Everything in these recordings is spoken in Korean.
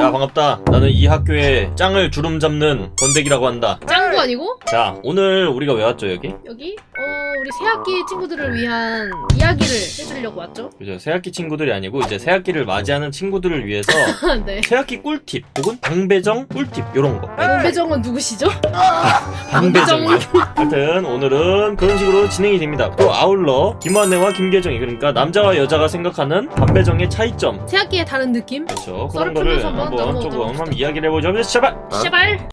야 반갑다. 나는 이 학교의 짱을 주름 잡는 번데기라고 한다. 짱구 아니고? 자 오늘 우리가 왜 왔죠 여기? 여기? 어 우리 새학기 친구들을 위한 이야기를 해주려고 왔죠? 그죠 새학기 친구들이 아니고 이제 새학기를 맞이하는 친구들을 위해서 네 새학기 꿀팁 혹은 방배정 꿀팁 요런 거 공배정은 누구시죠? 방배정이요 하여튼 오늘은 그런 식으로 진행이 됩니다 또 아울러 김환혜와 김계정이 그러니까 남자와 여자가 생각하는 방배정의 차이점 새학기의 다른 느낌? 그렇죠 그런 거를 한번 조금. 한번 이야기를 해보죠 제발 시발!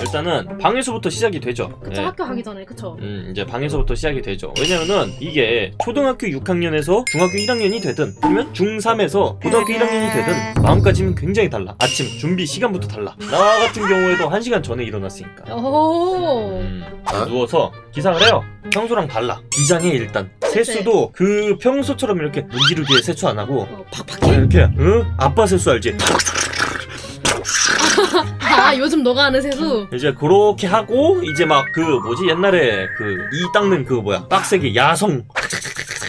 일단은 방에서부터 시작이 되죠 그쵸 네. 학교 가기 전에 그쵸? 음, 이제 방에서부터 시작이 되죠. 왜냐면은 이게 초등학교 6학년에서 중학교 1학년이 되든 아니면 중3에서 고등학교 1학년이 되든 마음가짐은 굉장히 달라. 아침 준비 시간부터 달라. 나 같은 경우에도 1시간 전에 일어났으니까. 오 음, 누워서 기상을 해요. 평소랑 달라. 비장해 일단. 세수도 그 평소처럼 이렇게 문지르게 세수 안 하고 어, 팍팍해? 이렇게 응? 아빠 세수 알지? 아 요즘 너가 하는 세수? 이제 그렇게 하고 이제 막 그 뭐지? 옛날에 그 이 닦는 그 뭐야? 빡세게 야성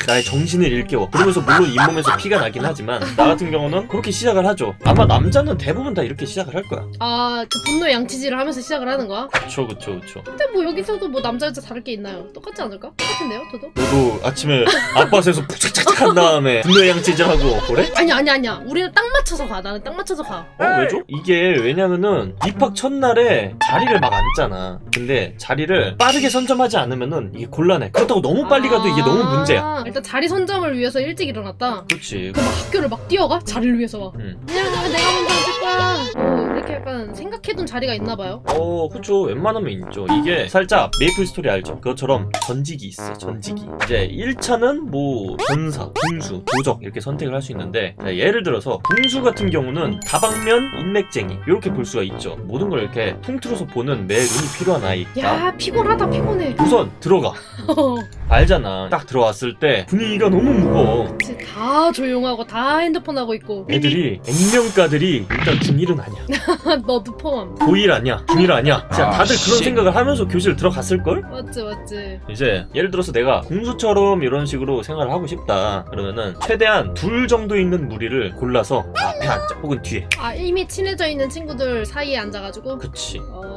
나의 정신을 일깨워 그러면서 물론 잇몸에서 피가 나긴 하지만 나 같은 경우는 그렇게 시작을 하죠 아마 남자는 대부분 다 이렇게 시작을 할 거야 아그 분노의 양치질을 하면서 시작을 하는 거야? 그쵸 그쵸 그쵸 근데 뭐 여기서도 뭐 남자 여자 다를 게 있나요? 똑같지 않을까? 똑같은데요 저도? 너도 아침에 아빠 세서 푹착착착 한 다음에 분노의 양치질하고 그래? 아니 아니 아니야 우리는 딱 맞춰서 가 나는 딱 맞춰서 가어 왜죠? 이게 왜냐면은 입학 첫날에 자리를 막 앉잖아 근데 자리를 빠르게 선점하지 않으면면 이게 곤란해 그렇다고 너무 빨리 가도 이게 너무 문제야 아, 일단 자리 선점을 위해서 일찍 일어났다 그렇지 그럼 막 학교를 막 뛰어가? 자리를 위해서 막 음. 그냥 내가 먼저 앉을 거야 어, 이렇게 약간 생각해둔 자리가 있나 봐요 어, 그쵸. 웬만하면 있죠. 이게 살짝 메이플 스토리 알죠? 그것처럼 전직이 있어, 전직이. 이제 1차는 뭐, 전사, 궁수, 도적 이렇게 선택을 할 수 있는데, 자, 예를 들어서, 궁수 같은 경우는 다방면 인맥쟁이. 이렇게 볼 수가 있죠. 모든 걸 이렇게 통틀어서 보는 내 눈이 필요한 아이가. 야 피곤하다 피곤해 우선 들어가. 알잖아. 딱 들어왔을 때 분위기가 너무 무거워. 그치, 다 조용하고 다 핸드폰 하고 있고 애들이, 액면가들이 일단 중1은 아니야. 너도 포함 고1 아니야. 중1 아니야. 진짜 다들 그런 생각을 하면서 교실 들어갔을걸? 맞지 맞지 이제 예를 들어서 내가 궁수처럼 이런 식으로 생활을 하고 싶다 그러면은 최대한 둘 정도 있는 무리를 골라서 앞에 앉자 혹은 뒤에 아 이미 친해져 있는 친구들 사이에 앉아가지고 그치 어...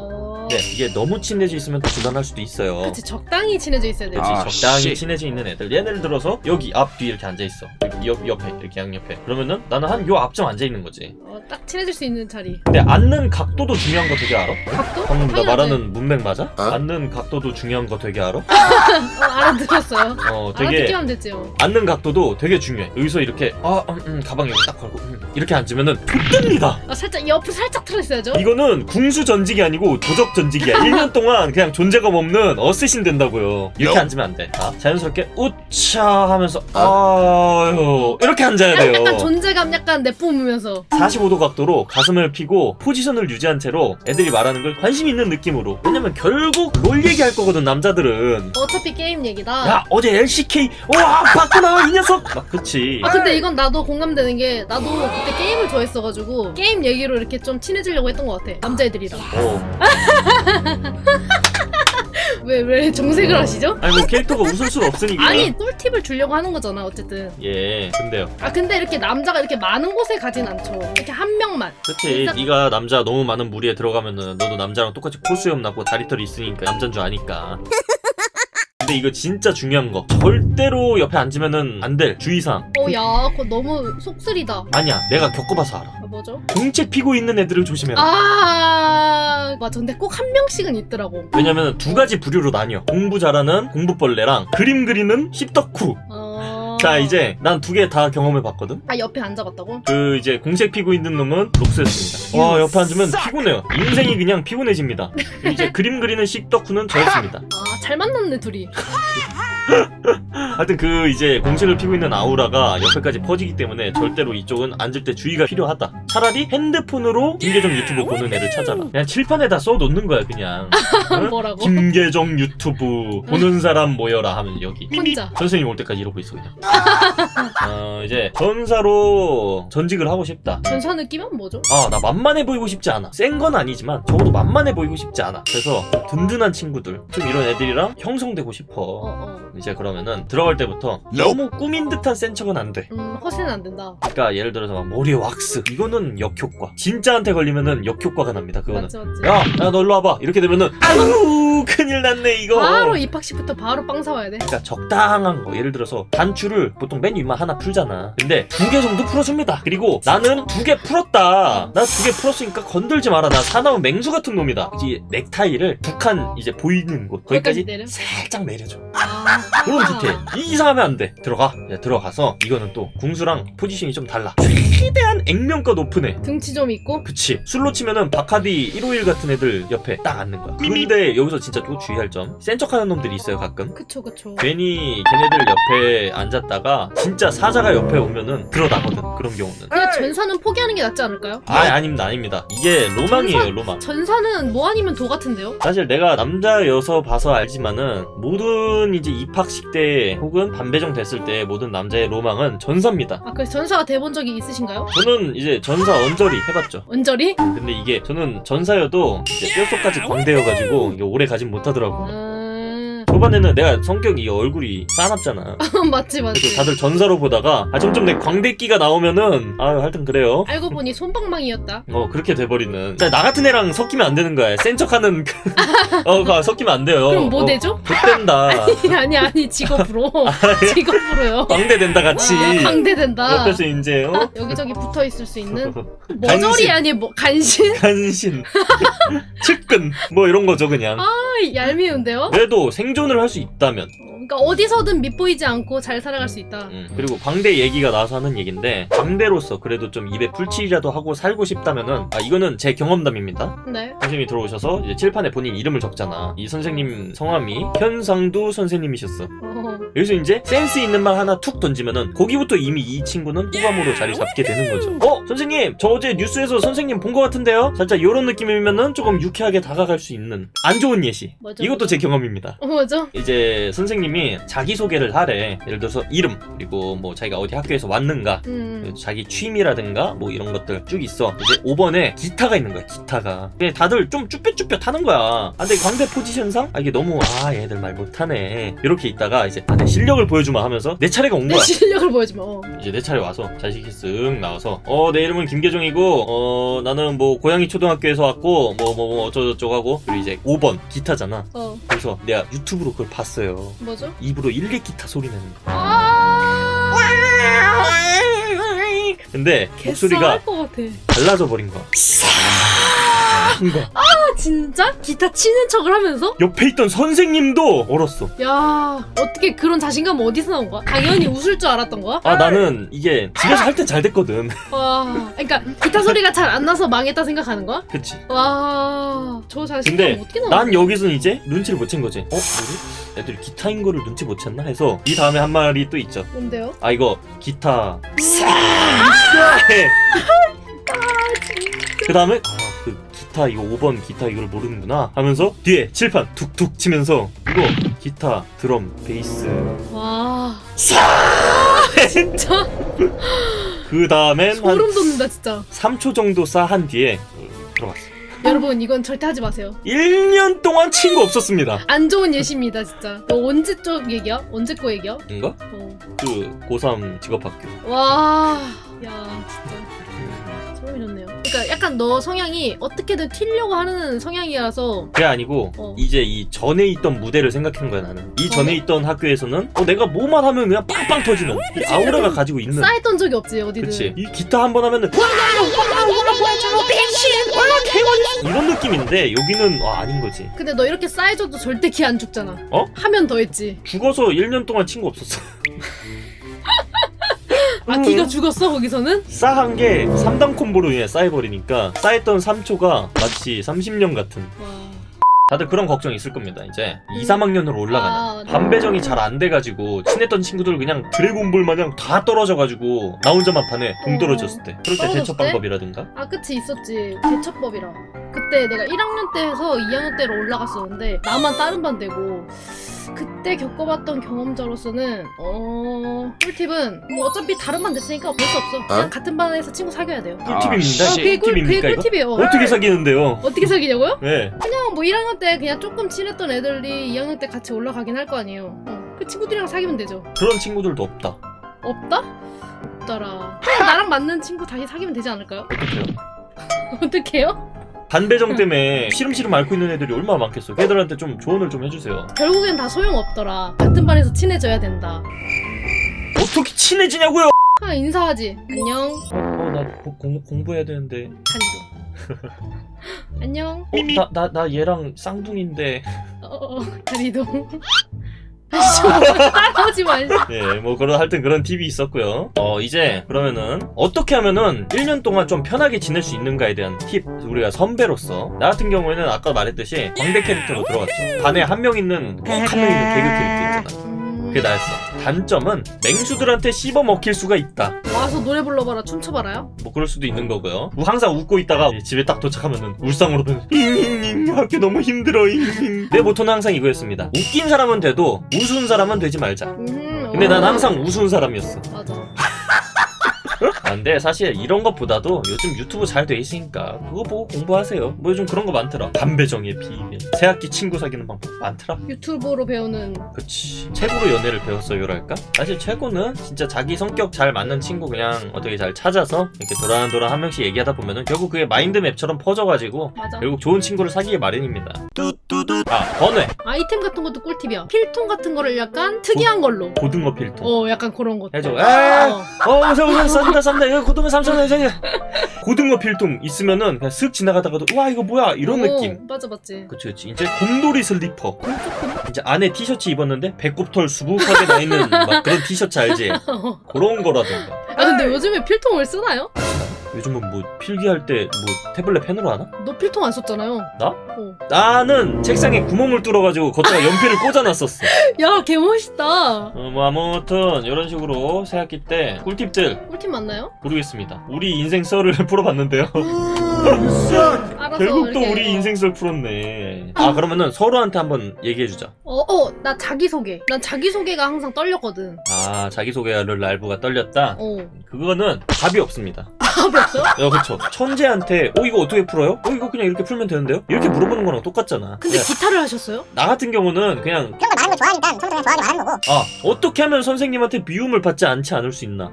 네, 이게 너무 친해져 있으면 또 불안할 수도 있어요 그치 적당히 친해져 있어야 돼 그치 아, 적당히 씨. 친해져 있는 애들 예를 들어서 여기 앞 뒤 이렇게 앉아있어 여기 옆, 옆에 이렇게 양옆에 그러면은 나는 한 요 앞쯤 앉아있는 거지 어, 딱 친해질 수 있는 자리 근데 앉는 각도도 중요한 거 되게 알아? 각도? 방금 나. 말하는 문맥 맞아? 어? 앉는 각도도 중요한 거 되게 알아? 어, 알아들었어요 어 되게 알아듣기만 됐지요 앉는 각도도 되게 중요해. 여기서 이렇게 아, 음, 음, 가방 여기 딱 걸고 음, 이렇게 앉으면은 좆됩니다. 아 살짝 옆으로 살짝 틀어있어야죠 이거는 궁수 전직이 아니고 도적 전직이야. 1년 동안 그냥 존재감 없는 어쌔신 된다고요. 이렇게 앉으면 안 돼. 자, 자연스럽게 우차 하면서 아유 이렇게 앉아야 약간 돼요. 존재감 약간 내뿜으면서 45도 각도로 가슴을 펴고 포지션을 유지한 채로 애들이 말하는 걸 관심 있는 느낌으로. 왜냐면 결국 롤 얘기할 거거든 남자들은. 어차피 게임 얘기다 야 어제 LCK 와 봤구나 이 녀석. 막 그치. 아 근데 이건 나도 공감되는 게 나도 그때 게임을 좋아했어가지고 게임 얘기로 이렇게 좀 친해지려고 했던 것 같아 남자애들이랑 어. 왜 왜 정색을 하시죠? 아니 뭐 캐릭터가 웃을 수는 없으니까. 아니 꿀팁을 주려고 하는 거잖아 어쨌든. 예 근데요. 아 근데 이렇게 남자가 이렇게 많은 곳에 가진 않죠. 이렇게 한 명만. 그치 일단- 네가 남자 너무 많은 무리에 들어가면은 너도 남자랑 똑같이 코수염 나고 다리털이 있으니까 남잔 줄 아니까. 근데 이거 진짜 중요한 거. 절대로 옆에 앉으면은 안 될 주의사항. 어야 그거 너무 속쓰리다. 아니야 내가 겪어봐서 알아 아, 뭐죠? 공책 피고 있는 애들을 조심해라 아 맞아 근데 꼭 한 명씩은 있더라고 왜냐면 두 가지 부류로 나뉘어 공부 잘하는 공부벌레랑 그림 그리는 씹덕후 어... 자 이제 난 두 개 다 경험해봤거든 아 옆에 앉아봤다고? 그 이제 공책 피고 있는 놈은 록스였습니다. 와 옆에 앉으면 피곤해요. 인생이 그냥 피곤해집니다. 이제 그림 그리는 식덕후는 저였습니다. 아 잘 만났네 둘이 하여튼 그 이제 공책을 피고 있는 아우라가 옆에까지 퍼지기 때문에 절대로 이쪽은 앉을 때 주의가 필요하다. 차라리 핸드폰으로 김계정 유튜브 보는 애를 찾아라. 그냥 칠판에다 써놓는 거야 그냥. 응? 뭐라고? 김계정 유튜브 보는 사람 모여라 하면 여기. 혼자 선생님 올 때까지 이러고 있어 그냥. 어 이제 전사로 전직을 하고 싶다. 전사 느낌은 뭐죠? 아, 나 만만해 보이고 싶지 않아. 센 건 아니지만 적어도 만만해 보이고 싶지 않아. 그래서 든든한 친구들, 좀 이런 애들이랑 형성되고 싶어. 어 어 이제 그러면은 들어갈 때부터 너무 꾸민 듯한 센 척은 안 돼. 음 허세는 안 된다 그러니까 예를 들어서 막 머리에 왁스 이거는 역효과. 진짜한테 걸리면은 역효과가 납니다. 그거는. 맞지 맞지 야, 야, 너 일로 와봐. 이렇게 되면은, 아유, 큰일 났네, 이거. 바로 입학식부터 바로 빵 사와야 돼 그러니까 적당한 거. 예를 들어서, 단추를 보통 맨 위만 하나 풀잖아. 근데 두 개 정도 풀어줍니다. 그리고 나는 두 개 풀었다. 나 두 개 풀었으니까 건들지 마라. 나 사나운 맹수 같은 놈이다. 이 넥타이를 두칸 이제 보이는 곳. 거기까지 거기까지 내려? 살짝 내려줘. 아, 그런 디테일. 이상하면 안 돼. 들어가. 이제 들어가서, 이거는 또, 궁수랑 포지션이 좀 달라. 최대한 액면가 높은 애. 등치 좀 있고 그치 술로 치면은 바카디 151 같은 애들 옆에 딱 앉는 거야 근데 여기서 진짜 또 주의할 점 센 척하는 놈들이 있어요 가끔 그쵸 그쵸 괜히 걔네들 옆에 앉았다가 진짜 사자가 옆에 오면은 드러나거든 그런 경우는 그냥 전사는 포기하는 게 낫지 않을까요? 아 아닙니다 아닙니다 이게 로망이에요 로망 전사는 뭐 아니면 도 같은데요? 사실 내가 남자 여서 봐서 알지만은 모든 이제 입학식 때 혹은 반배정 됐을 때 모든 남자의 로망은 전사입니다 아 그래서 전사가 돼본 적이 있으신가요? 저는 이제 전사 언저리 해봤죠 언저리? 근데 이게 저는 전사여도 뼛속까지 광대여가지고 이게 오래 가진 못하더라고 음... 초반에는 내가 성격이 이 얼굴이 싸납잖아. 맞지 맞지 그래서 다들 전사로 보다가 아 점점 내 광대끼가 나오면은 아 하여튼 그래요. 알고 보니 손방망이였다 어 그렇게 돼버리는. 나 같은 애랑 섞이면 안 되는 거야. 센 척하는 그... 어 그거 섞이면 안 돼요. 그럼 뭐 어, 되죠? 좆된다. 아니 아니 직업으로 직업으로요 광대 된다 같이. 아, 강대된다 옆에서 이제 어? 여기저기 붙어 있을 수 있는. 머저리 아니 뭐 간신? 간신, 측근 뭐 이런 거죠 그냥. 아 얄미운데요? 그래도 생존 을 할 수 있다면. 어, 그러니까 어디서든 밑보이지 않고 잘 살아갈 수 있다. 음, 그리고 광대 얘기가 나와서 하는 얘긴데 광대로서 그래도 좀 입에 풀칠이라도 하고 살고 싶다면은 아 이거는 제 경험담입니다. 네. 선생님이 들어오셔서 이제 칠판에 본인 이름을 적잖아. 이 선생님 성함이 현상두 선생님이셨어. 어, 여기서 이제 센스 있는 말 하나 툭 던지면은 거기부터 이미 이 친구는 호감으로 자리 잡게 되는 거죠. 어 선생님! 저 어제 뉴스에서 선생님 본 것 같은데요? 살짝 이런 느낌이면은 조금 유쾌하게 다가갈 수 있는 안 좋은 예시. 뭐죠, 이것도 뭐죠? 제 경험입니다. 어, 뭐죠? 이제 선생님이 자기소개를 하래. 예를 들어서 이름 그리고 뭐 자기가 어디 학교에서 왔는가 음. 자기 취미라든가 뭐 이런 것들 쭉 있어. 이제 5번에 기타가 있는 거야 기타가. 근데 다들 좀 쭈뼛쭈뼛 하는 거야. 아 근데 광대 포지션상? 아 이게 너무 아 얘들 말 못하네. 이렇게 있다가 이제 아, 내 실력을 보여주마 하면서 내 차례가 온내 거야. 실력을 보여주마. 어. 이제 내 차례 와서 자식이 쓱 나와서 어 내 이름은 김계종이고 어 나는 뭐 고양이 초등학교에서 왔고 뭐뭐뭐 어쩌고저쩌고 하고. 그리고 이제 5번 기타잖아. 어. 그래서 내가 유튜브로 그걸 봤어요. 뭐죠? 입으로 일렉 기타 소리 내는 거아 근데 목소리가 달라져 버린 거야 거야 아 진짜? 기타 치는 척을 하면서? 옆에 있던 선생님도 얼었어. 야 어떻게 그런 자신감 어디서 나온 거야? 당연히 웃을 줄 알았던 거야? 아 나는 이게 집에서 할 땐 잘 됐거든. 와 그러니까 기타 소리가 잘 안 나서 망했다 생각하는 거야? 그치. 와저 자신감 어떻게 나온 난 여기서 이제 눈치를 못 챈 거지. 어? 뭐지? 애들이 기타인 거를 눈치 못 챘나 해서 이 다음에 한 말이 또 있죠. 뭔데요? 아 이거 기타 싸. 그 다음에 아 그 기타 이거 5번 기타 이걸 모르는구나 하면서 뒤에 칠판 툭툭 치면서 이거 기타 드럼 베이스 와 싸. 진짜 그 다음엔 한 소름 돋는다 진짜 3초 정도 쌓한 뒤에 들어갔어. 여러분 이건 절대 하지 마세요 1년 동안 친구 없었습니다. 안 좋은 예시입니다 진짜 너 언제 쪽 얘기야? 언제 거 얘기야? 뭔가? 어. 그 고3 직업학교. 와, 야, 진짜 소름이 돋네요. 그러니까 약간 너 성향이 어떻게든 튀려고 하는 성향이라서 그게 아니고 어. 이제 이 전에 있던 무대를 생각한 거야 나는. 이 전에 있던 학교에서는 어, 내가 뭐만 하면 그냥 빵빵 터지는 이 아우라가 가지고 있는. 쌓였던 적이 없지 어디든. 그치. 이 기타 한 번 하면은 이런 느낌인데 여기는 아, 아닌 거지. 근데 너 이렇게 쌓여줘도 절대 기 안 죽잖아. 어? 하면 더 했지. 죽어서 1년 동안 친구 없었어. 아 기가 죽었어 거기서는? 싸한 게 3단 콤보로 인해 쌓여버리니까 쌓였던 3초가 마치 30년 같은. 와. 다들 그런 걱정 있을 겁니다. 이제 2, 3학년으로 올라가는 아, 네. 반배정이 잘 안 돼가지고 친했던 친구들 그냥 드래곤볼 마냥 다 떨어져가지고 나 혼자만 반에 동 어. 떨어졌을 때 그럴 때 대처 때? 방법이라든가 아 그치 있었지 대처법이라. 그때 내가 1학년 때에서 2학년 때로 올라갔었는데 나만 다른 반 되고 그때 겪어봤던 경험자로서는 어 꿀팁은 뭐 어차피 다른 반 됐으니까 어쩔 수 없어. 그냥 같은 반에서 친구 사귀어야 돼요. 꿀팁입니다. 어, 그게 꿀, 그게? 꿀팁이에요. 어떻게 사귀는데요? 어떻게 사귀냐고요? 네. 그냥 뭐 1학년 때 그냥 조금 친했던 애들이 2학년 때 같이 올라가긴 할 거 아니에요. 어. 그그 친구들이랑 사귀면 되죠. 그런 친구들도 없다. 없다? 없더라. 그냥 나랑 맞는 친구 다시 사귀면 되지 않을까요? 어떡해요? 어떡해요? 반배정 때문에 시름시름 앓고 있는 애들이 얼마나 많겠어. 걔들한테 좀 조언을 좀 해주세요. 결국엔 다 소용없더라. 같은 반에서 친해져야 된다. 어떻게 친해지냐고요? 아 인사하지. 안녕. 어, 나 공, 공부해야 되는데. 다리도. 안녕. 어, 나, 나, 나 얘랑 쌍둥이인데. 어, 어, 다리도. 따라오지 마. 예, 뭐 그런 하여튼 그런 팁이 있었고요. 어, 이제 그러면은 어떻게 하면은 1년 동안 좀 편하게 지낼 수 있는가에 대한 팁 우리가 선배로서 나 같은 경우에는 아까 말했듯이 광대 캐릭터로 들어갔죠. 반에 한 명 있는 꼭 한 명 있는 개그 캐릭터 있잖아. 음, 그게 나였어. 단점은 맹수들한테 씹어 먹힐 수가 있다. 와서 노래 불러봐라, 춤춰봐라요. 뭐 그럴 수도 있는 거고요. 항상 웃고 있다가 집에 딱 도착하면은 울상으로는 잉잉잉 학교 너무 힘들어 잉잉. 내 모토는 항상 이거였습니다. 웃긴 사람은 돼도 우스운 사람은 되지 말자. 음, 근데 어, 난 항상 우스운 사람이었어. 맞아. 아, 근데 사실 이런 것보다도 요즘 유튜브 잘 돼 있으니까 그거 보고 공부하세요. 뭐 요즘 그런 거 많더라. 담배정의 비밀. 새학기 친구 사귀는 방법 많더라. 유튜브로 배우는 그치. 최고로 연애를 배웠어요랄까? 사실 최고는 진짜 자기 성격 잘 맞는 친구 그냥 어떻게 잘 찾아서 이렇게 도란도란 한 명씩 얘기하다 보면은 결국 그게 마인드맵처럼 퍼져가지고 맞아. 결국 좋은 친구를 사귀기 마련입니다. 뚜뚜뚜. 아, 번외. 아이템 같은 것도 꿀팁이야. 필통 같은 거를 약간 특이한 걸로. 고등어 필통. 어, 약간 그런 것. 해줘. 어. 아, 어, 오세요, 오세요. 싼다, 싼다. 이거 고등어 3,000원, 저기. 고등어 필통 있으면은 그냥 슥 지나가다가도, 와, 이거 뭐야. 이런 어, 느낌. 맞아, 맞지. 그치, 그치. 이제 곰돌이 슬리퍼. 이제 안에 티셔츠 입었는데 배꼽털 수북하게 나 있는 막 그런 티셔츠 알지? 그런 거라든가. 아, 근데 요즘에 필통을 쓰나요? 요즘은 뭐 필기할 때 뭐 태블릿 펜으로 하나? 너 필통 안 썼잖아요. 나? 어. 나는 책상에 구멍을 뚫어가지고 거기다가 연필을 꽂아놨었어. 야, 개 멋있다. 어, 뭐 아무튼 이런 식으로 새학기 때 꿀팁들 꿀팁 맞나요? 모르겠습니다. 우리 인생 썰을 풀어봤는데요. 알아서 결국 또 이렇게. 우리 인생 썰 풀었네. 아 그러면은 서로한테 한번 얘기해주자. 어, 어, 나 자기소개. 난 자기소개가 항상 떨렸거든. 아 자기소개를 랄브가 떨렸다. 어. 그거는 답이 없습니다. 답이 없어? 야 그쵸. 천재한테 어 이거 어떻게 풀어요? 어 이거 그냥 이렇게 풀면 되는데요? 이렇게 물어보는 거랑 똑같잖아. 근데 그냥 기타를 하셨어요? 나 같은 경우는 그냥 그런 거 말하는 거 좋아하니까 처음부터 그냥 좋아하게 말하는 거고 아 어떻게 하면 선생님한테 미움을 받지 않지 않을 수 있나?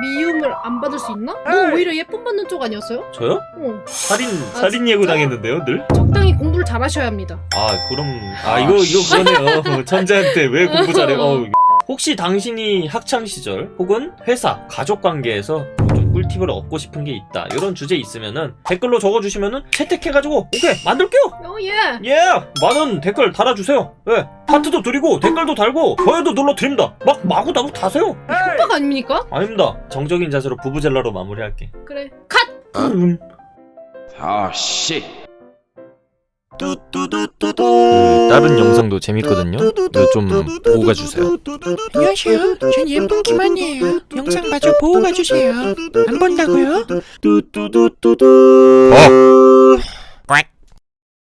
미움을 안 받을 수 있나? 너 오히려 예쁨 받는 쪽 아니었어요? 저요? 어. 살인 아, 살인 예고? 당했는데요 늘? 적당히 공부를 잘하셔야 합니다. 아 그럼 아 이거 이거 그러네요. 천재한테 왜 공부 잘해? 어, 혹시 당신이 학창 시절 혹은 회사 가족 관계에서 꿀팁을 얻고 싶은 게 있다 이런 주제 있으면은 댓글로 적어주시면은 채택해가지고 오케이 만들게요. 어, 예. 예 많은 댓글 달아주세요. 예 하트도 드리고 댓글도 달고 좋아요도 눌러드립니다. 막 마구 나구 다세요. 협박 아닙니까? 아닙니다. 정적인 자세로 부부젤라로 마무리할게. 그래. 컷! 음. Oh shit. 그 다른 영상도 재밌거든요. 좀 보고 가주세요. 안녕하세요. 전 예쁜 김한이에요. 영상 마저 보고 가주세요. 안 본다고요? 어.